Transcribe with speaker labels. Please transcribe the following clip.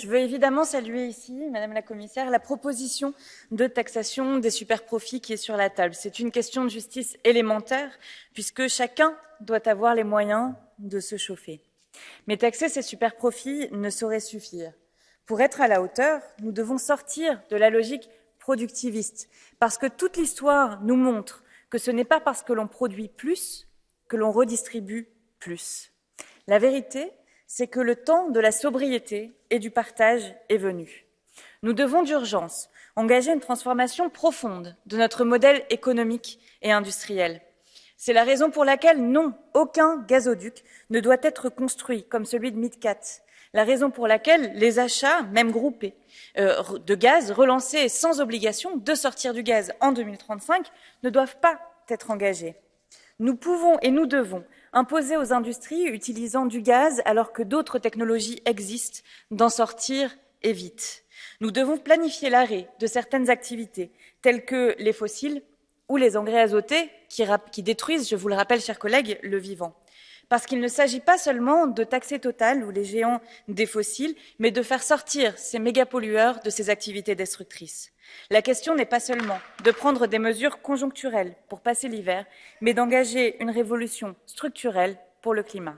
Speaker 1: je veux évidemment saluer ici, Madame la Commissaire, la proposition de taxation des superprofits qui est sur la table. C'est une question de justice élémentaire, puisque chacun doit avoir les moyens de se chauffer. Mais taxer ces superprofits ne saurait suffire. Pour être à la hauteur, nous devons sortir de la logique productiviste, parce que toute l'histoire nous montre que ce n'est pas parce que l'on produit plus que l'on redistribue plus. La vérité, c'est que le temps de la sobriété et du partage est venu. Nous devons d'urgence engager une transformation profonde de notre modèle économique et industriel. C'est la raison pour laquelle, non, aucun gazoduc ne doit être construit comme celui de Midcat. La raison pour laquelle les achats, même groupés, euh, de gaz relancés sans obligation de sortir du gaz en 2035 ne doivent pas être engagés. Nous pouvons et nous devons imposer aux industries utilisant du gaz alors que d'autres technologies existent d'en sortir et vite. Nous devons planifier l'arrêt de certaines activités telles que les fossiles ou les engrais azotés qui, qui détruisent, je vous le rappelle, chers collègues, le vivant parce qu'il ne s'agit pas seulement de taxer Total ou les géants des fossiles, mais de faire sortir ces mégapollueurs de ces activités destructrices. La question n'est pas seulement de prendre des mesures conjoncturelles pour passer l'hiver, mais d'engager une révolution structurelle pour le climat.